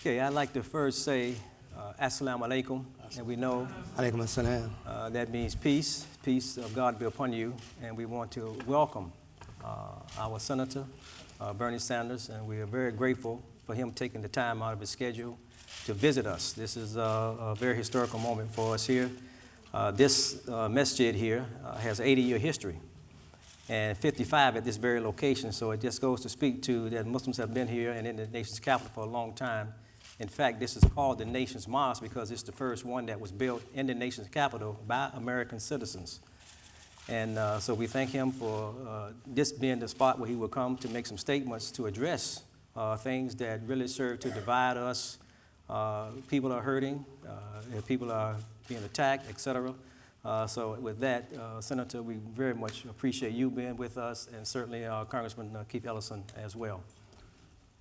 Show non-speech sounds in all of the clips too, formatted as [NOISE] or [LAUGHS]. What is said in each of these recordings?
Okay, I'd like to first say uh, Assalamu alaikum, and we know Alaikum assalam. uh, that means peace, peace of God be upon you, and we want to welcome uh, our Senator uh, Bernie Sanders, and we are very grateful for him taking the time out of his schedule to visit us. This is a, a very historical moment for us here. Uh, this uh, masjid here uh, has 80-year history and 55 at this very location. So it just goes to speak to that Muslims have been here and in the nation's capital for a long time. In fact, this is called the nation's mosque because it's the first one that was built in the nation's capital by American citizens. And uh, so we thank him for uh, this being the spot where he will come to make some statements to address uh, things that really serve to divide us. Uh, people are hurting, uh, people are being attacked, et cetera. Uh, so with that, Senator, we very much appreciate you being with us, and certainly Congressman Keith Ellison as well.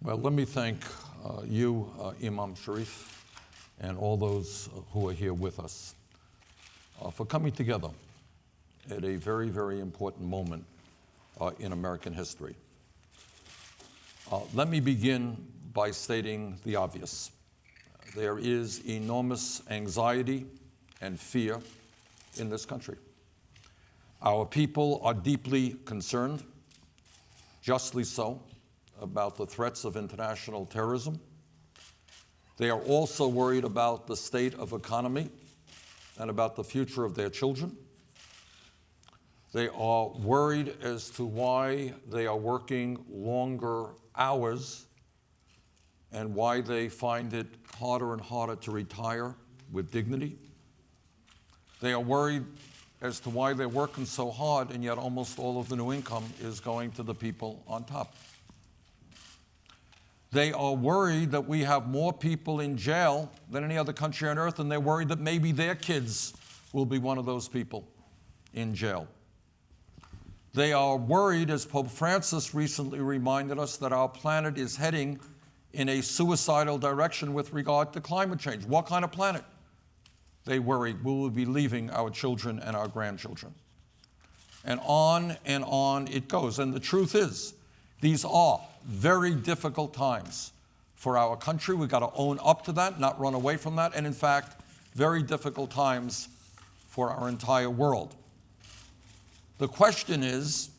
Well, let me thank uh, you, uh, Imam Sharif, and all those who are here with us uh, for coming together at a very, very important moment uh, in American history. Uh, let me begin by stating the obvious. There is enormous anxiety and fear in this country. Our people are deeply concerned, justly so, about the threats of international terrorism. They are also worried about the state of economy and about the future of their children. They are worried as to why they are working longer hours and why they find it harder and harder to retire with dignity. They are worried as to why they're working so hard and yet almost all of the new income is going to the people on top. They are worried that we have more people in jail than any other country on earth, and they're worried that maybe their kids will be one of those people in jail. They are worried, as Pope Francis recently reminded us, that our planet is heading in a suicidal direction with regard to climate change. What kind of planet? They worry we will be leaving our children and our grandchildren. And on and on it goes. And the truth is, these are very difficult times for our country. We've got to own up to that, not run away from that. And in fact, very difficult times for our entire world. The question is,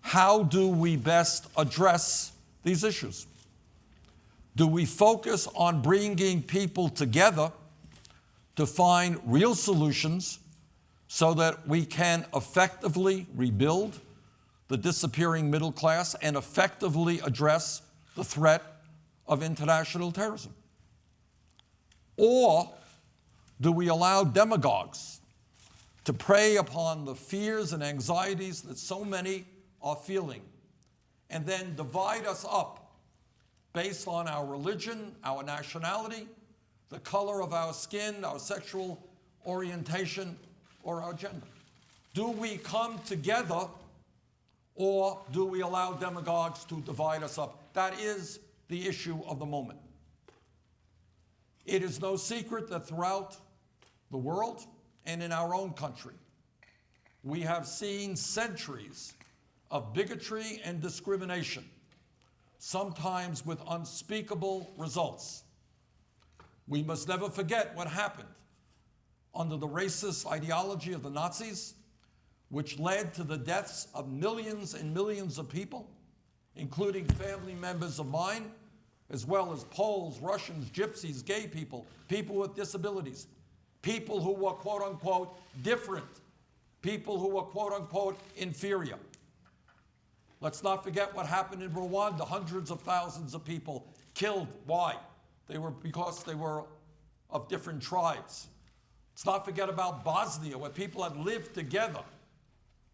how do we best address these issues? Do we focus on bringing people together to find real solutions so that we can effectively rebuild the disappearing middle class and effectively address the threat of international terrorism? Or do we allow demagogues to prey upon the fears and anxieties that so many are feeling and then divide us up based on our religion, our nationality, the color of our skin, our sexual orientation, or our gender? Do we come together or do we allow demagogues to divide us up? That is the issue of the moment. It is no secret that throughout the world and in our own country, we have seen centuries of bigotry and discrimination, sometimes with unspeakable results. We must never forget what happened under the racist ideology of the Nazis, which led to the deaths of millions and millions of people, including family members of mine, as well as Poles, Russians, Gypsies, gay people, people with disabilities, people who were quote unquote different, people who were quote unquote inferior. Let's not forget what happened in Rwanda, hundreds of thousands of people killed. Why? They were because they were of different tribes. Let's not forget about Bosnia, where people had lived together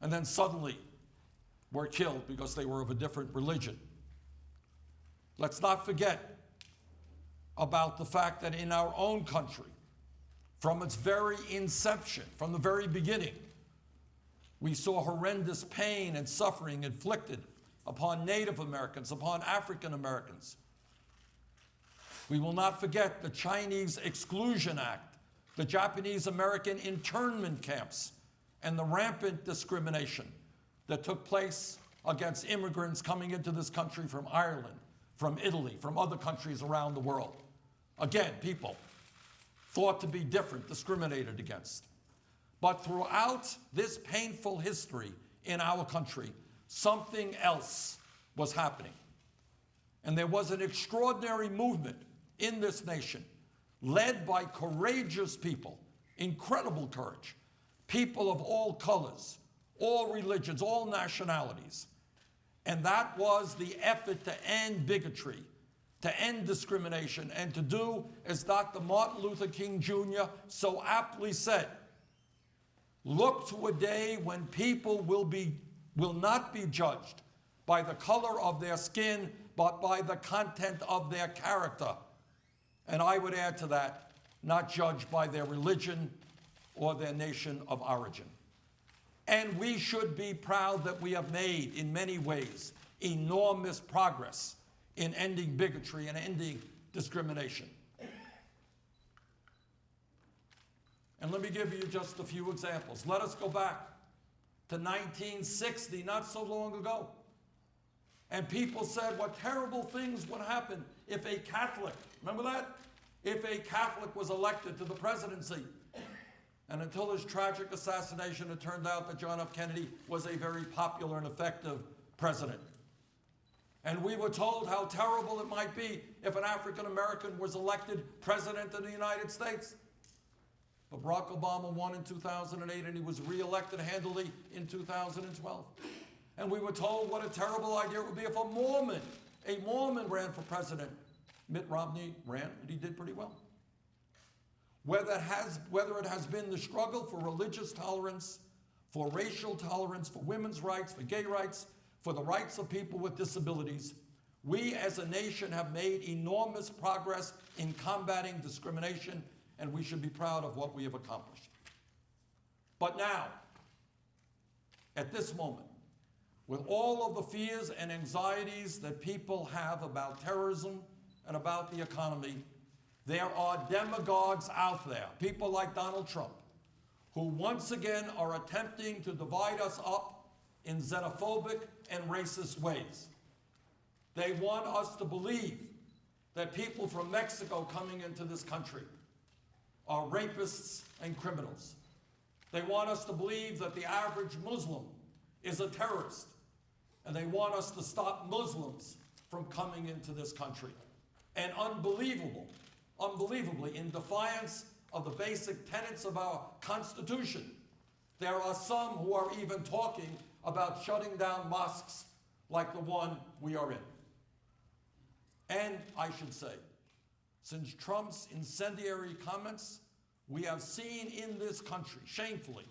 and then suddenly were killed because they were of a different religion. Let's not forget about the fact that in our own country, from its very inception, from the very beginning, we saw horrendous pain and suffering inflicted upon Native Americans, upon African Americans. We will not forget the Chinese Exclusion Act, the Japanese American internment camps, and the rampant discrimination that took place against immigrants coming into this country from Ireland, from Italy, from other countries around the world. Again, people thought to be different, discriminated against. But throughout this painful history in our country, something else was happening. And there was an extraordinary movement in this nation led by courageous people, incredible courage, people of all colors, all religions, all nationalities. And that was the effort to end bigotry, to end discrimination, and to do, as Dr. Martin Luther King Jr. so aptly said, look to a day when people will, be, will not be judged by the color of their skin, but by the content of their character. And I would add to that, not judged by their religion or their nation of origin. And we should be proud that we have made, in many ways, enormous progress in ending bigotry and ending discrimination. And let me give you just a few examples. Let us go back to 1960, not so long ago. And people said what terrible things would happen if a Catholic, remember that? If a Catholic was elected to the presidency. And until his tragic assassination, it turned out that John F. Kennedy was a very popular and effective president. And we were told how terrible it might be if an African American was elected president of the United States. But Barack Obama won in 2008 and he was reelected handily in 2012. And we were told what a terrible idea it would be if a Mormon, a Mormon ran for president. Mitt Romney ran and he did pretty well. Whether it, has, whether it has been the struggle for religious tolerance, for racial tolerance, for women's rights, for gay rights, for the rights of people with disabilities, we as a nation have made enormous progress in combating discrimination, and we should be proud of what we have accomplished. But now, at this moment, with all of the fears and anxieties that people have about terrorism and about the economy, there are demagogues out there, people like Donald Trump, who once again are attempting to divide us up in xenophobic and racist ways. They want us to believe that people from Mexico coming into this country are rapists and criminals. They want us to believe that the average Muslim is a terrorist. And they want us to stop Muslims from coming into this country. And unbelievable, unbelievably, in defiance of the basic tenets of our Constitution, there are some who are even talking about shutting down mosques like the one we are in. And I should say, since Trump's incendiary comments, we have seen in this country, shamefully,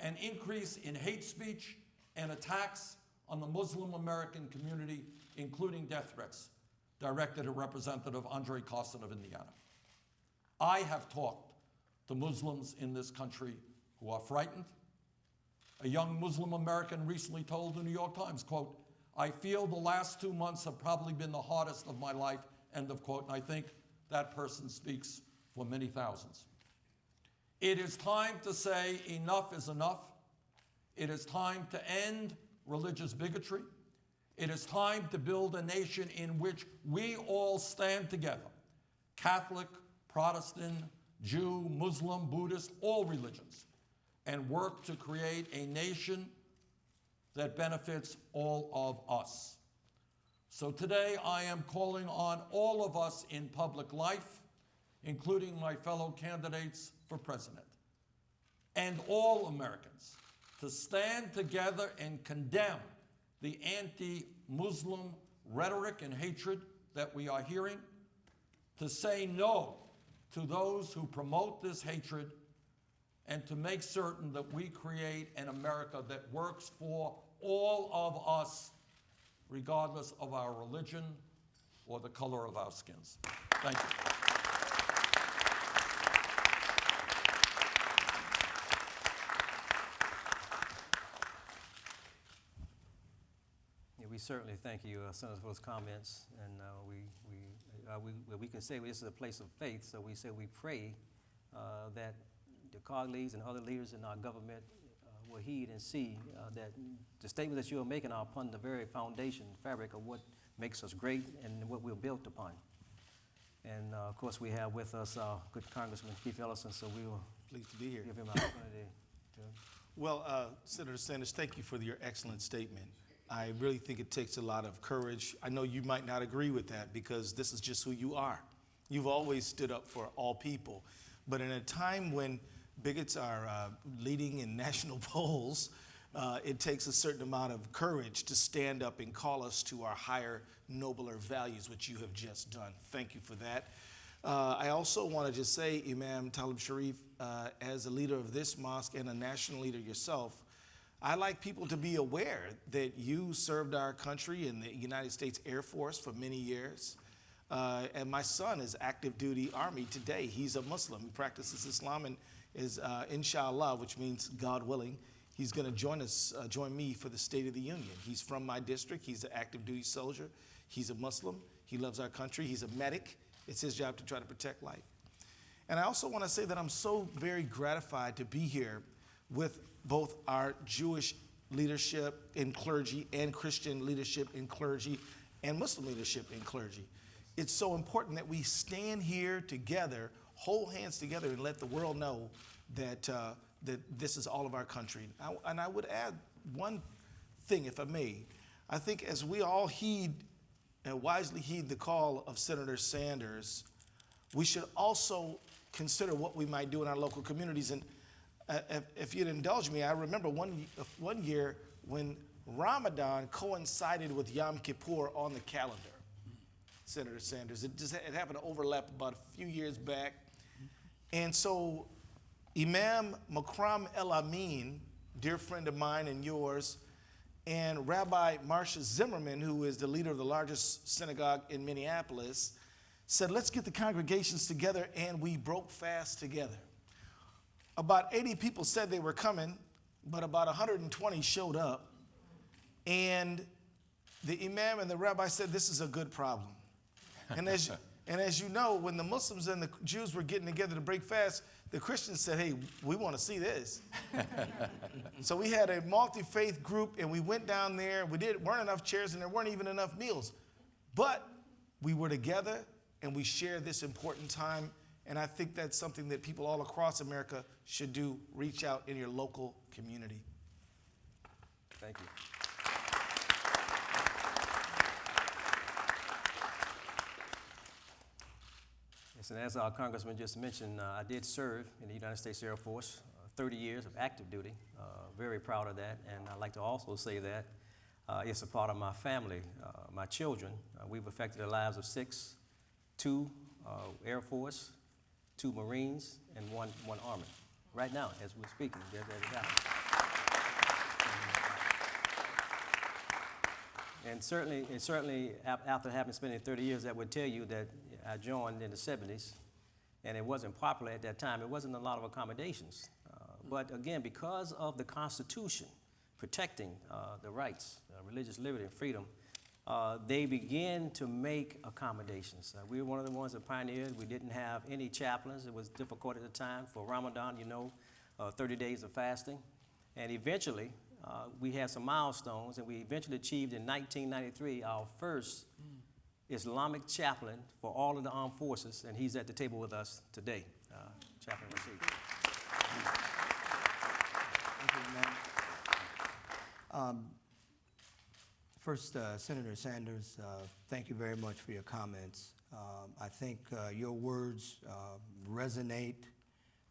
an increase in hate speech and attacks on the Muslim American community, including death threats directed at Representative Andre Carson of Indiana. I have talked to Muslims in this country who are frightened. A young Muslim American recently told the New York Times, quote, I feel the last two months have probably been the hardest of my life, end of quote, and I think that person speaks for many thousands. It is time to say enough is enough. It is time to end religious bigotry. It is time to build a nation in which we all stand together Catholic, Protestant, Jew, Muslim, Buddhist, all religions and work to create a nation that benefits all of us. So today I am calling on all of us in public life, including my fellow candidates for president, and all Americans to stand together and condemn the anti-Muslim rhetoric and hatred that we are hearing, to say no to those who promote this hatred, and to make certain that we create an America that works for all of us, regardless of our religion or the color of our skins. Thank you. Yeah, we certainly thank you, uh, Senator, for those comments, and uh, we, we, uh, we, we can say this is a place of faith, so we say we pray uh, that the colleagues and other leaders in our government uh, will heed and see uh, that the statements that you are making are upon the very foundation, fabric of what makes us great and what we're built upon. And uh, of course, we have with us uh, good Congressman Keith Ellison, so we will Pleased to be here. give him an opportunity to. Well, uh, Senator Sanders, thank you for your excellent statement. I really think it takes a lot of courage. I know you might not agree with that because this is just who you are. You've always stood up for all people. But in a time when bigots are uh, leading in [LAUGHS] national polls, uh, it takes a certain amount of courage to stand up and call us to our higher, nobler values, which you have just done. Thank you for that. Uh, I also want to just say, Imam Talib Sharif, uh, as a leader of this mosque and a national leader yourself, I like people to be aware that you served our country in the United States Air Force for many years. Uh, and my son is active duty Army today. He's a Muslim. He practices Islam and is, uh, inshallah, which means God willing, he's going to join us, uh, join me for the State of the Union. He's from my district. He's an active duty soldier. He's a Muslim. He loves our country. He's a medic. It's his job to try to protect life. And I also want to say that I'm so very gratified to be here with both our Jewish leadership in clergy and Christian leadership in clergy and Muslim leadership in clergy. It's so important that we stand here together, hold hands together, and let the world know that, uh, that this is all of our country. I- and I would add one thing, if I may. I think as we all heed and wisely heed the call of Senator Sanders, we should also consider what we might do in our local communities. And uh, if, if you'd indulge me, I remember one, one year when Ramadan coincided with Yom Kippur on the calendar. Senator Sanders, it just it happened to overlap about a few years back, and so Imam Makram El Amin, dear friend of mine and yours, and Rabbi Marcia Zimmerman, who is the leader of the largest synagogue in Minneapolis, said, Let's get the congregations together, and we broke fast together. About 80 people said they were coming, but about 120 showed up. And the imam and the rabbi said, This is a good problem. And as, [LAUGHS] and as you know, when the Muslims and the Jews were getting together to break fast, the Christians said, Hey, we want to see this. [LAUGHS] so we had a multi faith group, and we went down there. We did, weren't enough chairs, and there weren't even enough meals. But we were together, and we shared this important time. And I think that's something that people all across America should do reach out in your local community. Thank you. Yes, and as our congressman just mentioned, uh, I did serve in the United States Air Force, uh, 30 years of active duty. Uh, very proud of that, and I'd like to also say that uh, it's a part of my family, uh, my children. Uh, we've affected the lives of six, two uh, Air Force, two Marines, and one, one Army. Right now, as we're speaking, they're, they're. And certainly, and certainly after having spent 30 years, that would tell you that I joined in the 70s, and it wasn't popular at that time. It wasn't a lot of accommodations. Uh, but again, because of the Constitution protecting uh, the rights, uh, religious liberty, and freedom, uh, they began to make accommodations. Uh, we were one of the ones that pioneered. We didn't have any chaplains. It was difficult at the time for Ramadan, you know, uh, 30 days of fasting. And eventually, uh, we had some milestones, and we eventually achieved in 1993 our first Islamic chaplain for all of the armed forces, and he's at the table with us today, uh, Chaplain ma'am. Um, First, uh, Senator Sanders, uh, thank you very much for your comments. Um, I think uh, your words uh, resonate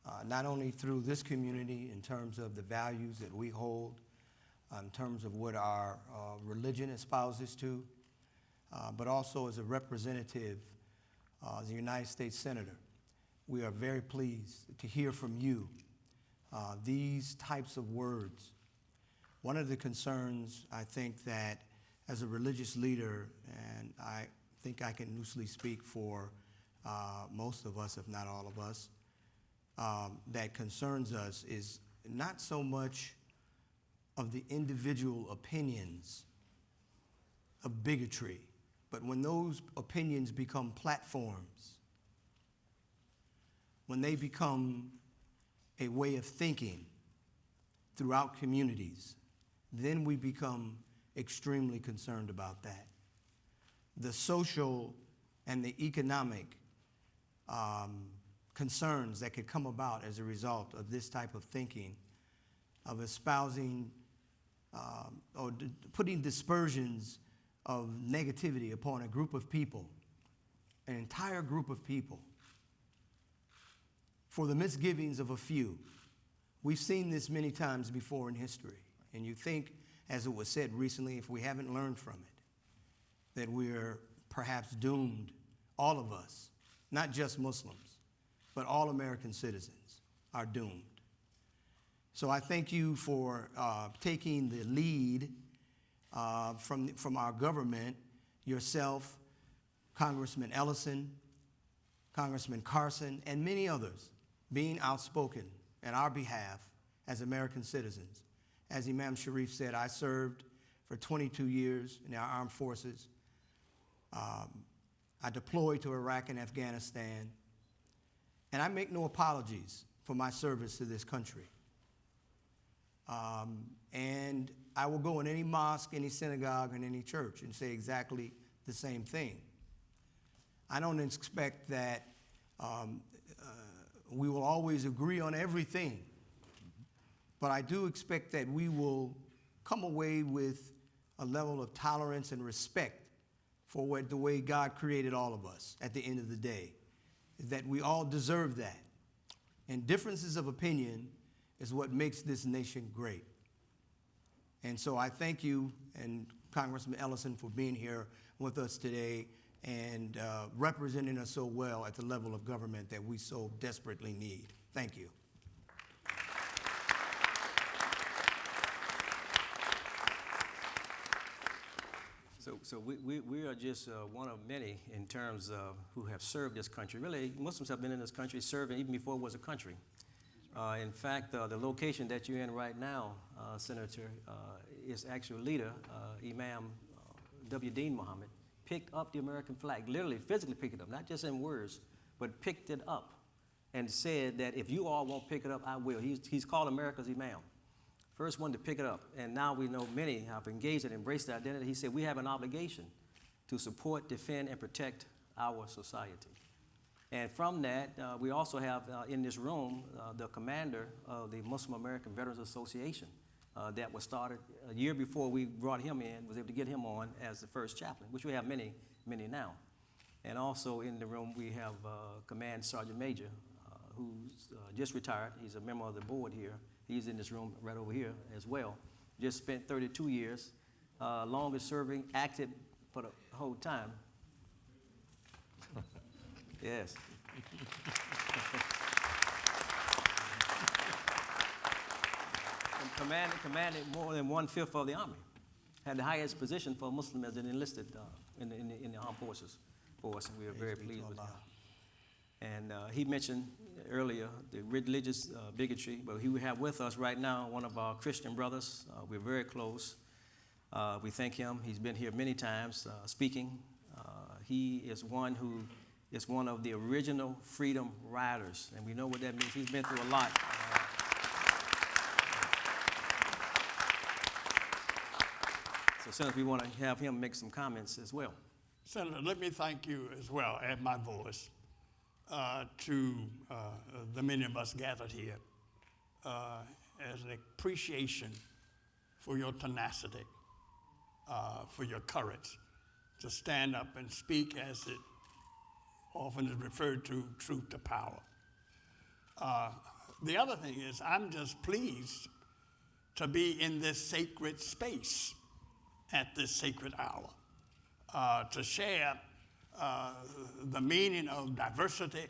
uh, not only through this community in terms of the values that we hold, uh, in terms of what our religion espouses to, but also as a representative, as a United States Senator. We are very pleased to hear from you these types of words. One of the concerns I think that as a religious leader, and I think I can loosely speak for uh, most of us, if not all of us, um, that concerns us is not so much of the individual opinions of bigotry, but when those opinions become platforms, when they become a way of thinking throughout communities, then we become extremely concerned about that. The social and the economic um, concerns that could come about as a result of this type of thinking, of espousing um, or putting dispersions of negativity upon a group of people, an entire group of people, for the misgivings of a few. We've seen this many times before in history, and you think, as it was said recently, if we haven't learned from it, that we're perhaps doomed, all of us, not just Muslims, but all American citizens are doomed. So I thank you for uh, taking the lead uh, from, from our government, yourself, Congressman Ellison, Congressman Carson, and many others being outspoken in our behalf as American citizens. As Imam Sharif said, I served for 22 years in our armed forces. Um, I deployed to Iraq and Afghanistan. And I make no apologies for my service to this country. Um, and I will go in any mosque, any synagogue, and any church and say exactly the same thing. I don't expect that um, uh, we will always agree on everything, but I do expect that we will come away with a level of tolerance and respect for what, the way God created all of us at the end of the day, that we all deserve that. And differences of opinion is what makes this nation great. And so I thank you and Congressman Ellison for being here with us today and uh, representing us so well at the level of government that we so desperately need. Thank you. So, we, we, we are just uh, one of many in terms of who have served this country. Really, Muslims have been in this country serving even before it was a country. Uh, in fact, uh, the location that you're in right now, uh, Senator, uh, is actual leader, Imam W. Deen Mohammed, picked up the American flag, literally, physically picked it up, not just in words, but picked it up and said that if you all won't pick it up, I will. He's, he's called America's Imam. First one to pick it up. And now we know many have engaged and embraced the identity. He said we have an obligation to support, defend, and protect our society. And from that, uh, we also have uh, in this room uh, the commander of the Muslim American Veterans Association uh, that was started a year before we brought him in, was able to get him on as the first chaplain, which we have many, many now. And also in the room, we have uh, Command Sergeant Major, uh, who's just retired. He's a member of the board here. He's in this room right over here as well. Just spent 32 years, uh, longest serving, active for the whole time. [LAUGHS] yes. And [LAUGHS] commanded, commanded more than one fifth of the army. Had the highest position for a Muslim as an enlisted uh, in, the, in, the, in the armed forces for us, and we are very Praise be to pleased with him. And uh, he mentioned earlier the religious uh, bigotry, but he we have with us right now one of our Christian brothers. Uh, we're very close. Uh, we thank him. He's been here many times uh, speaking. Uh, he is one who is one of the original freedom riders, and we know what that means. He's been through a lot. So, Senator, we want to have him make some comments as well. Senator, let me thank you as well, add my voice uh, to uh, the many of us gathered here uh, as an appreciation for your tenacity, uh, for your courage to stand up and speak as it often is referred to truth to power. Uh, the other thing is, I'm just pleased to be in this sacred space at this sacred hour uh, to share uh, the meaning of diversity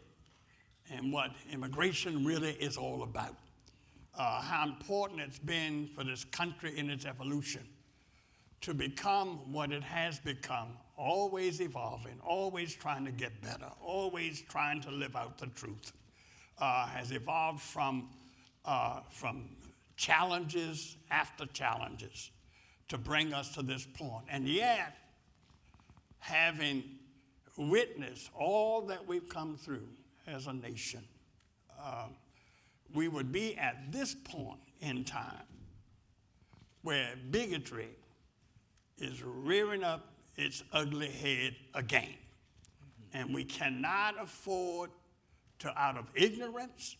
and what immigration really is all about. Uh, how important it's been for this country in its evolution to become what it has become, always evolving, always trying to get better, always trying to live out the truth, uh, has evolved from, uh, from challenges after challenges to bring us to this point. And yet, having witnessed all that we've come through as a nation, uh, we would be at this point in time where bigotry is rearing up its ugly head again. And we cannot afford to out of ignorance,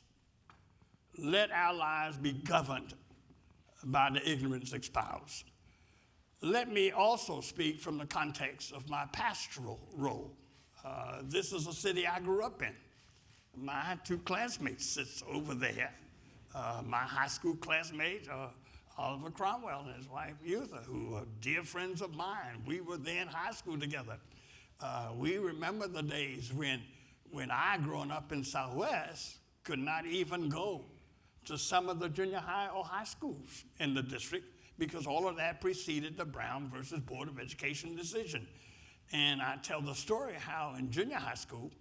let our lives be governed by the ignorance espoused. Let me also speak from the context of my pastoral role. Uh, this is a city I grew up in. My two classmates sits over there. Uh, my high school classmate, uh, Oliver Cromwell and his wife Eutha, who are dear friends of mine. We were there in high school together. Uh, we remember the days when, when I, growing up in Southwest, could not even go to some of the junior high or high schools in the district because all of that preceded the Brown versus Board of Education decision. And I tell the story how in junior high school,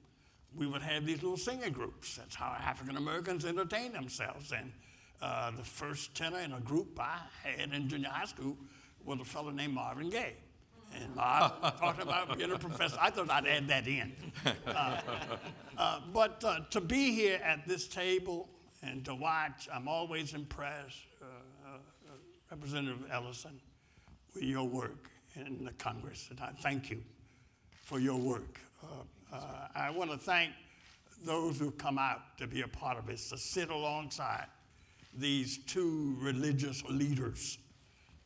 we would have these little singing groups. That's how African Americans entertain themselves. And uh, the first tenor in a group I had in junior high school was a fellow named Marvin Gaye. And Marvin [LAUGHS] talked about being a professor. I thought I'd add that in. Uh, uh, but uh, to be here at this table and to watch, I'm always impressed, uh, uh, Representative Ellison, with your work in the Congress. And I thank you for your work. Uh, uh, I want to thank those who come out to be a part of this, to sit alongside these two religious leaders.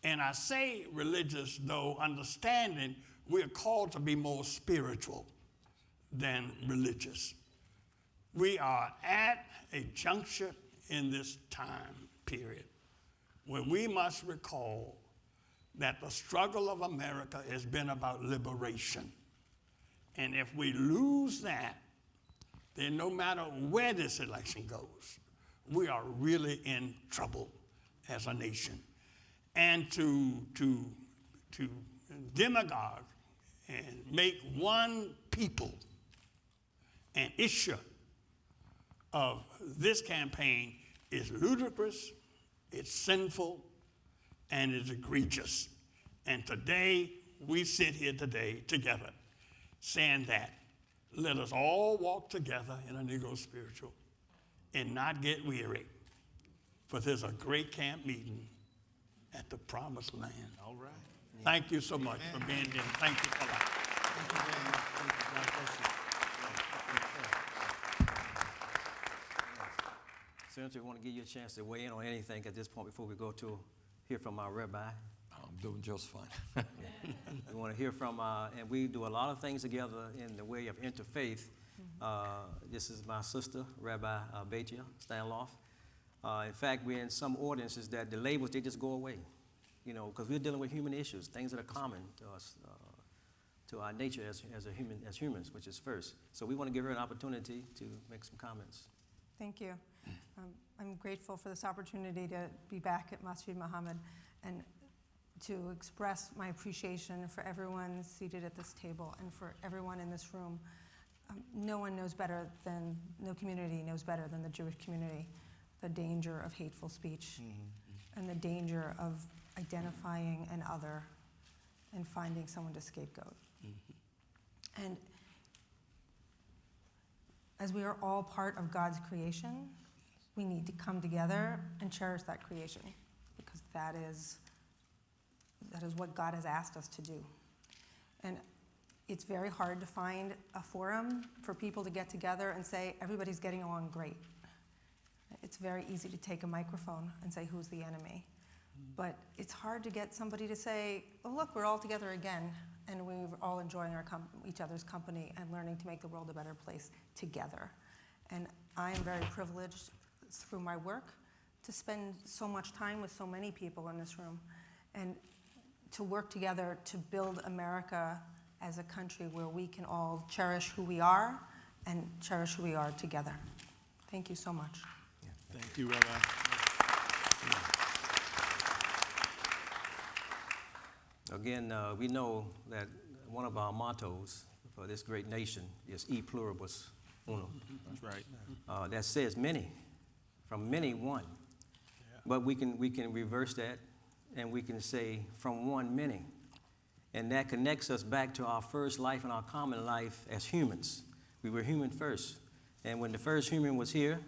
And I say religious, though, understanding we're called to be more spiritual than religious. We are at a juncture in this time period where we must recall that the struggle of America has been about liberation. And if we lose that, then no matter where this election goes, we are really in trouble as a nation. And to, to, to demagogue and make one people an issue of this campaign is ludicrous, it's sinful, and it's egregious. And today, we sit here today together saying that let us all walk together in a Negro spiritual and not get weary. For there's a great camp meeting at the promised land. All right. Thank you so much for being here. Thank you for that. Thank you very much. Thank you. God bless you. Senator, we want to give you a chance to weigh in on anything at this point before we go to hear from our rabbi. I'm doing just fine. We want to hear from, uh, and we do a lot of things together in the way of interfaith. Uh, This is my sister, Rabbi uh, Batya Steinlauf. Uh, In fact, we're in some ordinances that the labels, they just go away, you know, because we're dealing with human issues, things that are common to us, uh, to our nature as, as a human, as humans, which is first. So we want to give her an opportunity to make some comments. Thank you. Um, I'm grateful for this opportunity to be back at Masjid Muhammad and to express my appreciation for everyone seated at this table and for everyone in this room. Um, No one knows better than, no community knows better than the Jewish community, the danger of hateful speech and the danger of identifying an other and finding someone to scapegoat. And as we are all part of God's creation, we need to come together and cherish that creation because that is, that is what God has asked us to do. And it's very hard to find a forum for people to get together and say, everybody's getting along great. It's very easy to take a microphone and say, who's the enemy? But it's hard to get somebody to say, oh, look, we're all together again, and we're all enjoying each other's company and learning to make the world a better place together. And I am very privileged through my work to spend so much time with so many people in this room and to work together to build America as a country where we can all cherish who we are and cherish who we are together. Thank you so much. Thank you, Rabbi. Again, uh, we know that one of our mottos for this great nation is e pluribus unum. That's right. Uh, that says many, from many one. But we can, we can reverse that and we can say from one many. And that connects us back to our first life and our common life as humans. We were human first. And when the first human was here,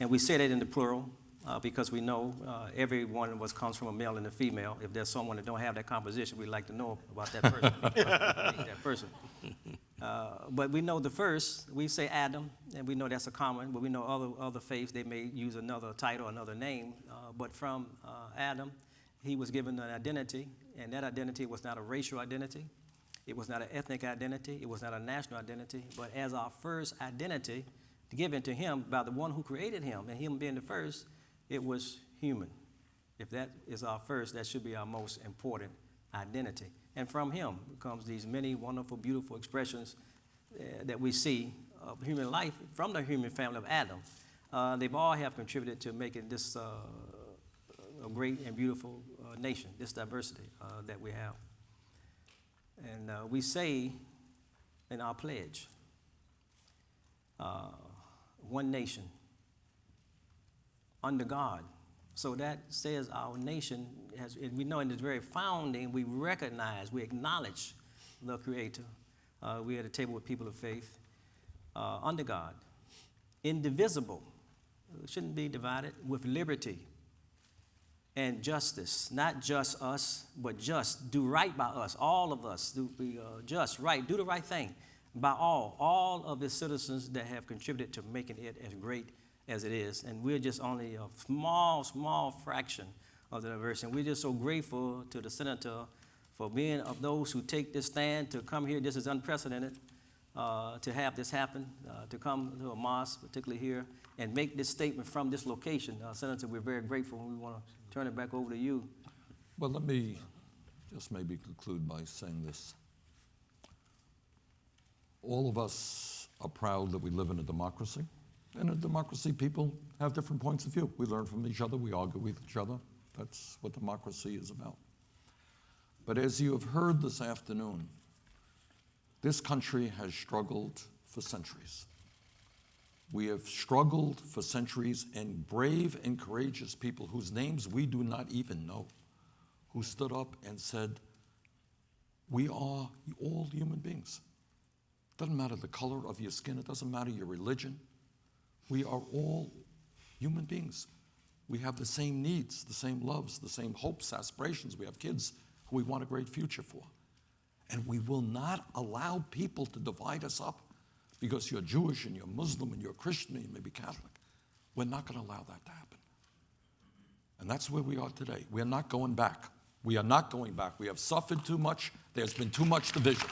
and we say that in the plural uh, because we know uh, everyone was comes from a male and a female. If there's someone that don't have that composition, we'd like to know about that person. [LAUGHS] that person. Uh, but we know the first, we say Adam, and we know that's a common, but we know other, other faiths, they may use another title, another name. Uh, but from uh, Adam, he was given an identity, and that identity was not a racial identity, it was not an ethnic identity, it was not a national identity, but as our first identity given to him by the one who created him, and him being the first, it was human. If that is our first, that should be our most important identity. And from him comes these many wonderful, beautiful expressions uh, that we see of human life from the human family of Adam. Uh, they've all have contributed to making this uh, a great and beautiful uh, nation, this diversity uh, that we have. And uh, we say in our pledge, one nation under God. So that says our nation has, and we know in its very founding, we recognize, we acknowledge the Creator. Uh, we at a table with people of faith, uh, under God, indivisible, shouldn't be divided, with liberty and justice. Not just us, but just. Do right by us, all of us. Do be uh, just, right. Do the right thing by all, all of the citizens that have contributed to making it as great as it is. And we're just only a small, small fraction of the diversity. And we're just so grateful to the senator for being of those who take this stand to come here. This is unprecedented uh, to have this happen, uh, to come to a mosque, particularly here, and make this statement from this location. Uh, Senator, we're very grateful. And we want to turn it back over to you. Well, let me just maybe conclude by saying this. All of us are proud that we live in a democracy. In a democracy, people have different points of view. We learn from each other, we argue with each other. That's what democracy is about. But as you have heard this afternoon, this country has struggled for centuries. We have struggled for centuries, and brave and courageous people whose names we do not even know, who stood up and said, We are all human beings. It doesn't matter the color of your skin, it doesn't matter your religion. We are all human beings. We have the same needs, the same loves, the same hopes, aspirations. We have kids who we want a great future for. And we will not allow people to divide us up because you're Jewish and you're Muslim and you're Christian and you may be Catholic. We're not going to allow that to happen. And that's where we are today. We are not going back. We are not going back. We have suffered too much. There's been too much division.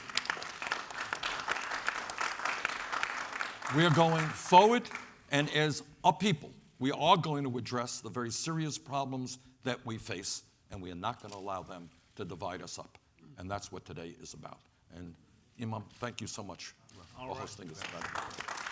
We are going forward, and as a people, we are going to address the very serious problems that we face, and we are not going to allow them to divide us up. And that's what today is about. And Imam, thank you so much for hosting this event.